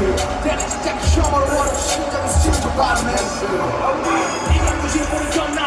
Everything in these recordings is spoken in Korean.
That is that shower, what a show I'm sick about, man. I'm the even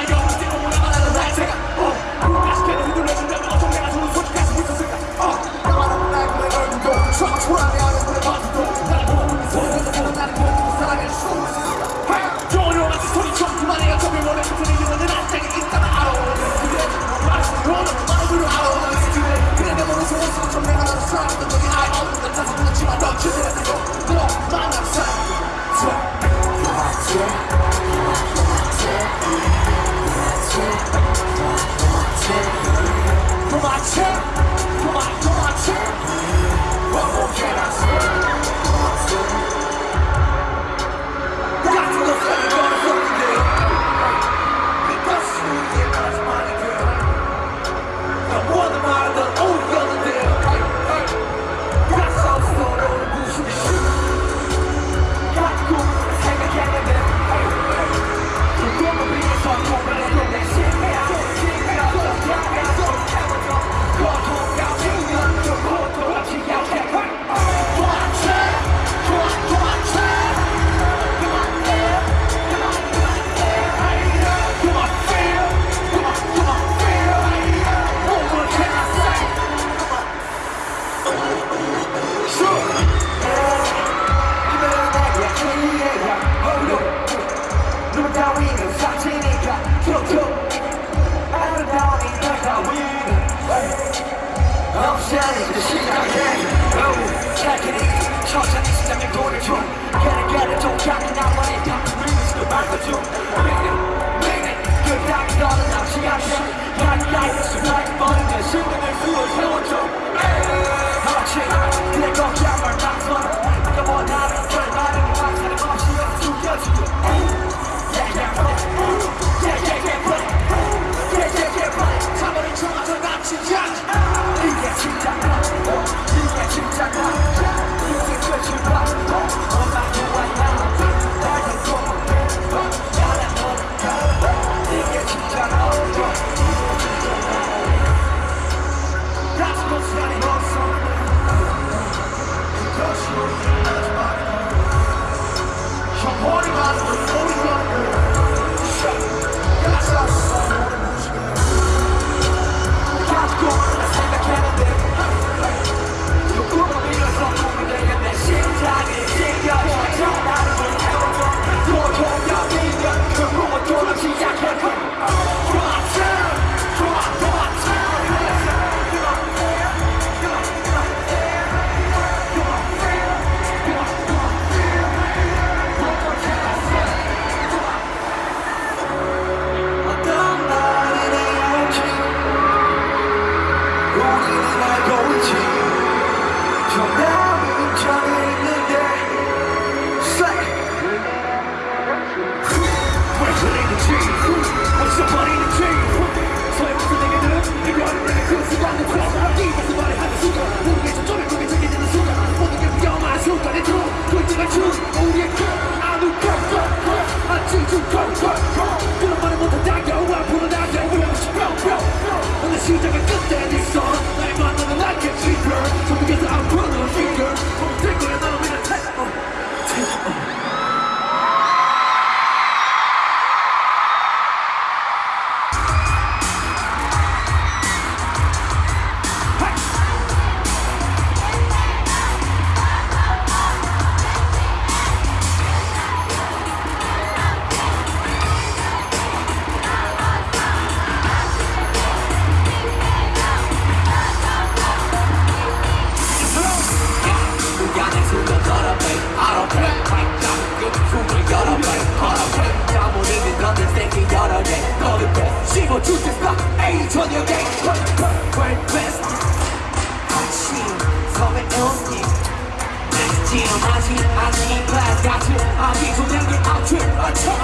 자리 심각해 착해 천천히 시장에 돈을 줘 걔는 걔를 독하게 나만의 탁구를 미치고 말거죠 Meaning, meaning 그 땅이 너는 남지 않아 가까이서 수많이 버는 내 심장을 부어 세워줘 Yes. 아직 조장기 아침 아침.